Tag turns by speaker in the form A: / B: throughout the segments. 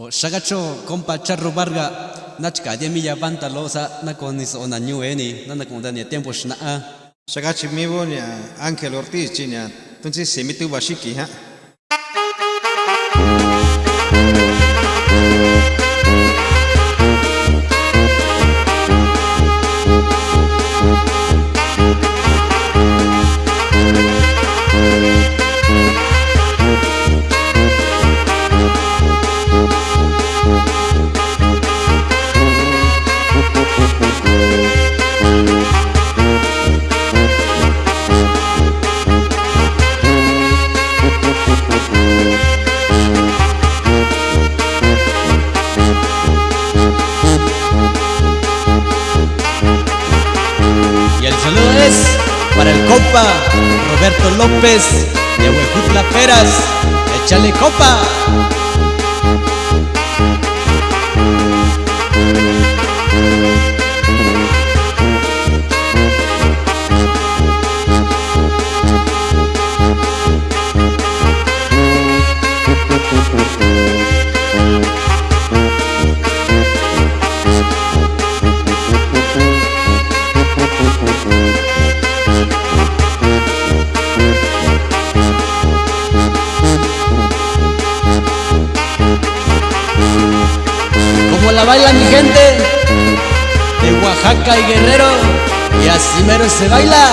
A: O shagacho compa charro varga nachka de milla banta losa na con is ona nyueni na na con dania tiempo shna a
B: Sagachi mivo ni Ángel Ortiz chiña. Entonces se mete bashiki ha.
A: Para el compa Roberto López de Huejutla Peras. Échale copa la baila mi gente. De Oaxaca y Guerrero. Y así mero se baila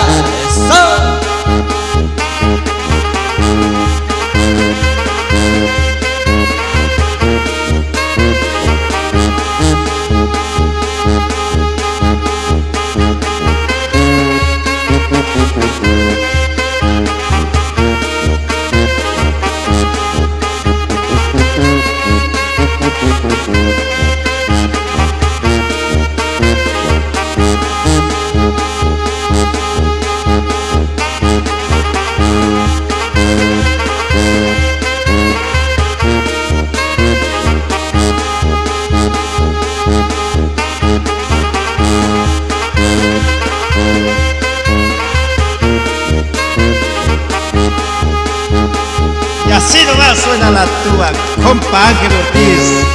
B: Así nomás suena la tuba, compa Ángel Ortiz.